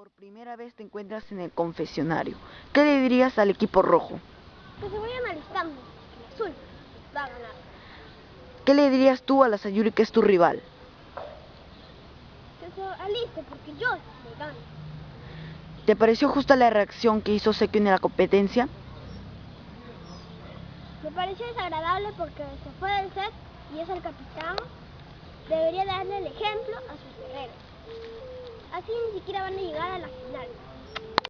por primera vez te encuentras en el confesionario, ¿qué le dirías al equipo rojo? Que se vayan alistando, el azul va a ganar. ¿Qué le dirías tú a la Sayuri que es tu rival? Que se aliste porque yo le gano. ¿Te pareció justa la reacción que hizo Sekio en la competencia? Me pareció desagradable porque se fue del set y es el capitán. Debería darle el ejemplo a sus guerreros. Así ni siquiera van a llegar a la final.